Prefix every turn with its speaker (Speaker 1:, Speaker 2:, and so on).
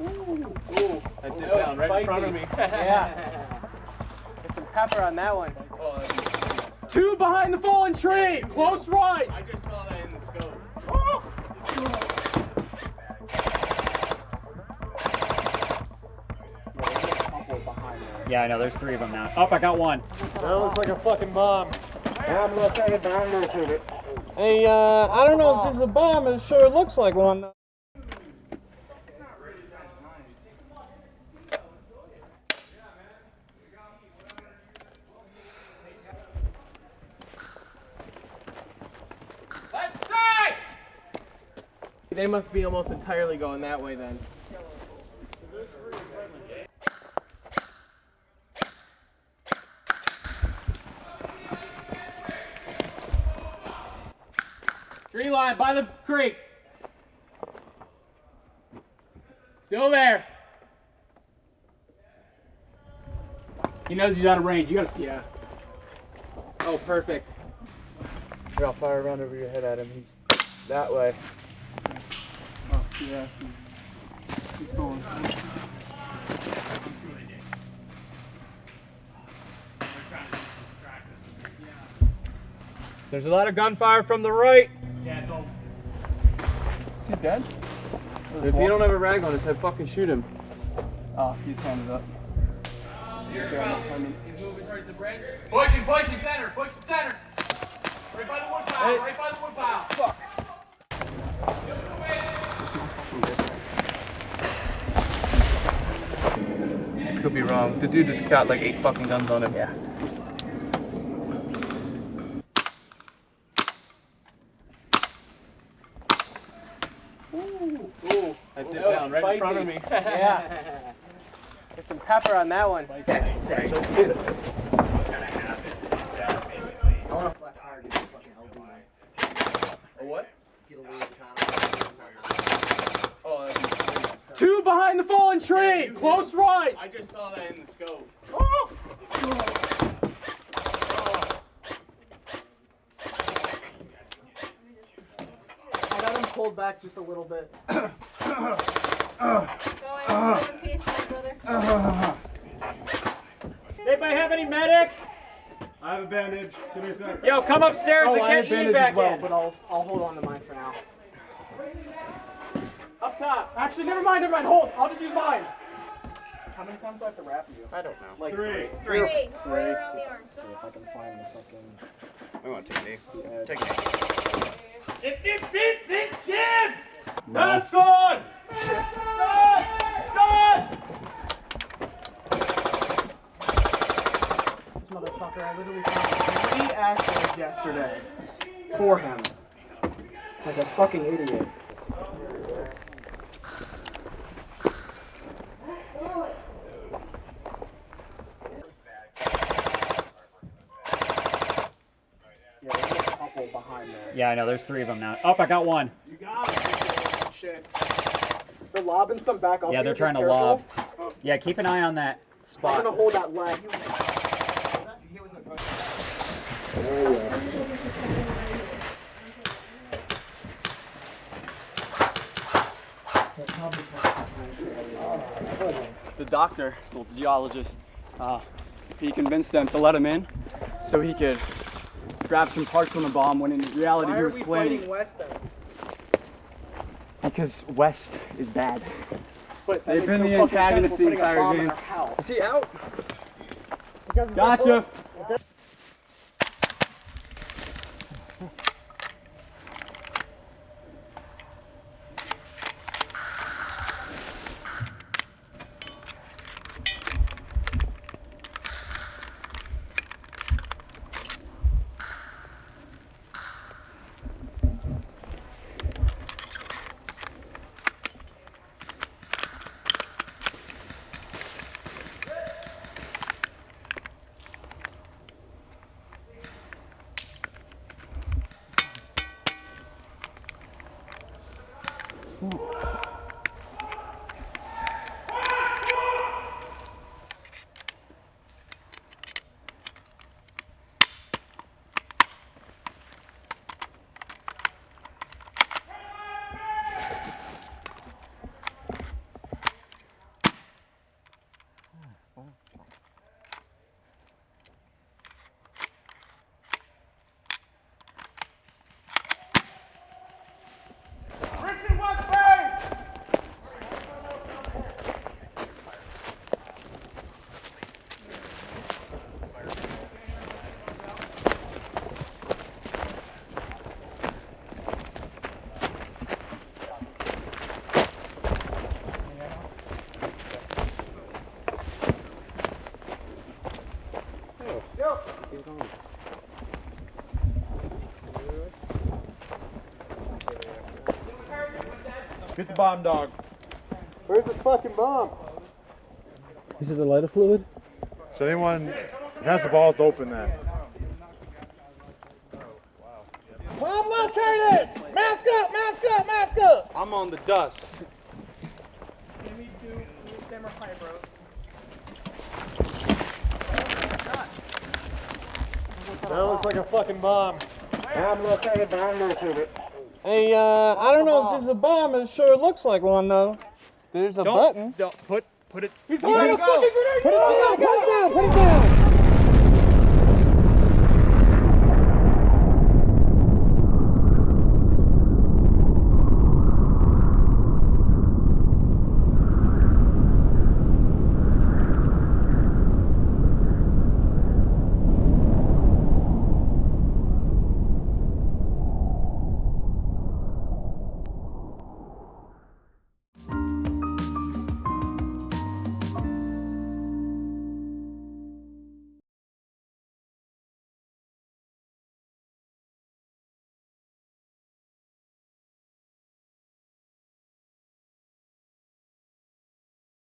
Speaker 1: I did down right in front of me.
Speaker 2: yeah. Get some pepper on that one. Two behind the fallen tree. Close right.
Speaker 1: I just saw that in the scope.
Speaker 3: Yeah, I know. There's three of them now. Oh, I got one.
Speaker 2: That looks like a fucking bomb.
Speaker 4: I'm gonna take it down there to it.
Speaker 2: Hey, uh, I don't know if this is a bomb. It sure looks like one.
Speaker 1: They must be almost entirely going that way then. Tree line by the creek. Still there. He knows he's out of range. You gotta, yeah. Oh, perfect.
Speaker 2: Here, I'll fire around over your head at him. He's that way.
Speaker 1: Yeah. He's, he's going.
Speaker 2: There's a lot of gunfire from the right. Yeah, it's all.
Speaker 1: Is he dead?
Speaker 2: If you don't have a rag on his head, fucking shoot him.
Speaker 1: Oh, he's handed up.
Speaker 5: He's moving towards the bridge. Pushing, pushing, center, pushing center. Right by the wood pile, right by the wood pile. Fuck.
Speaker 1: Could be wrong. The dude that's got like eight fucking guns on him. Yeah.
Speaker 2: Ooh.
Speaker 1: I did
Speaker 2: That was
Speaker 1: down right in front of me.
Speaker 2: yeah. Get some pepper on that one.
Speaker 4: I want to flex hard to fucking LD man.
Speaker 1: A what?
Speaker 4: Get a little
Speaker 1: Oh, that's-
Speaker 2: Two behind the fallen tree. Close right.
Speaker 1: I just saw that in the scope.
Speaker 2: I got him pulled back just a little bit.
Speaker 6: Going one piece, brother.
Speaker 3: Anybody have any medic?
Speaker 7: I have a bandage. Give me a sec.
Speaker 3: Yo, come upstairs
Speaker 2: Oh,
Speaker 3: and
Speaker 2: I have
Speaker 3: get Ian
Speaker 2: bandage
Speaker 3: back
Speaker 2: as well,
Speaker 3: in.
Speaker 2: but I'll I'll hold on to mine for now.
Speaker 3: Up top.
Speaker 2: Actually, never mind, never mind. Hold. I'll just use mine. How many times do I have to wrap you?
Speaker 4: I don't know.
Speaker 2: Like
Speaker 7: Three.
Speaker 6: Three. Right around the arm.
Speaker 4: See if I can find the fucking.
Speaker 7: I want to take me.
Speaker 4: Uh,
Speaker 7: Take me.
Speaker 5: If it fits, it shits!
Speaker 3: Last one.
Speaker 2: This motherfucker, I literally found three actions yesterday for him. Like a fucking idiot. Yeah, there's a couple behind there.
Speaker 3: Yeah, I know. There's three of them now. Oh, I got one. You got it.
Speaker 2: Shit. They're lobbing some back up.
Speaker 3: Yeah, they're trying to
Speaker 2: careful.
Speaker 3: lob. Yeah, keep an eye on that
Speaker 2: I'm gonna hold that leg.
Speaker 8: the doctor, the geologist, uh, he convinced them to let him in so he could grab some parts from the bomb when in reality
Speaker 2: Why
Speaker 8: he was
Speaker 2: we
Speaker 8: planning.
Speaker 2: West then?
Speaker 8: Because West is bad.
Speaker 2: But
Speaker 8: They've been
Speaker 2: no
Speaker 8: the
Speaker 2: fucking sense.
Speaker 8: antagonists
Speaker 2: We're
Speaker 8: the entire game.
Speaker 2: our house.
Speaker 8: Is he out?
Speaker 2: Because we're
Speaker 8: Gotcha.
Speaker 7: Get the bomb dog.
Speaker 4: Where's the fucking bomb?
Speaker 9: Is it the lighter fluid?
Speaker 7: So anyone has the balls to open that.
Speaker 4: Bomb located! Mask up, mask up, mask up!
Speaker 7: I'm on the dust.
Speaker 2: Give me two, two samurai bros.
Speaker 4: That looks like a fucking bomb. I'm located, but I'm located. Hey, uh, I don't know if there's a bomb. It sure looks like one, though. There's a button.
Speaker 7: Don't put put it.
Speaker 4: He's Put it down, put it down, put it down!